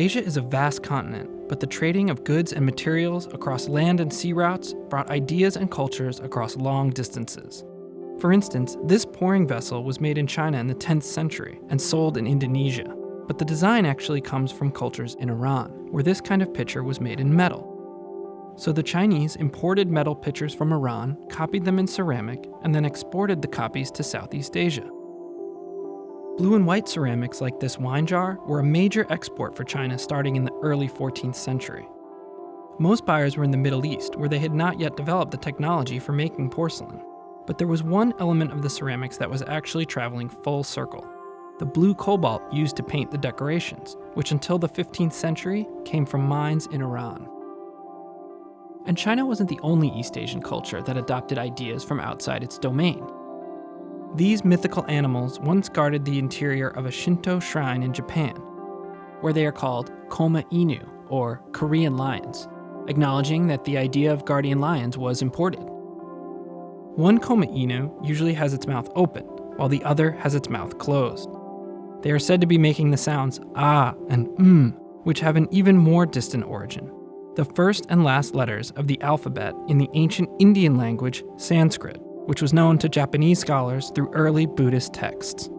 Asia is a vast continent, but the trading of goods and materials across land and sea routes brought ideas and cultures across long distances. For instance, this pouring vessel was made in China in the 10th century and sold in Indonesia, but the design actually comes from cultures in Iran, where this kind of pitcher was made in metal. So the Chinese imported metal pitchers from Iran, copied them in ceramic, and then exported the copies to Southeast Asia. Blue and white ceramics like this wine jar were a major export for China starting in the early 14th century. Most buyers were in the Middle East, where they had not yet developed the technology for making porcelain. But there was one element of the ceramics that was actually traveling full circle the blue cobalt used to paint the decorations, which until the 15th century came from mines in Iran. And China wasn't the only East Asian culture that adopted ideas from outside its domain. These mythical animals once guarded the interior of a Shinto shrine in Japan, where they are called Koma Inu, or Korean lions, acknowledging that the idea of guardian lions was imported. One Koma Inu usually has its mouth open, while the other has its mouth closed. They are said to be making the sounds ah and mm, which have an even more distant origin, the first and last letters of the alphabet in the ancient Indian language Sanskrit which was known to Japanese scholars through early Buddhist texts.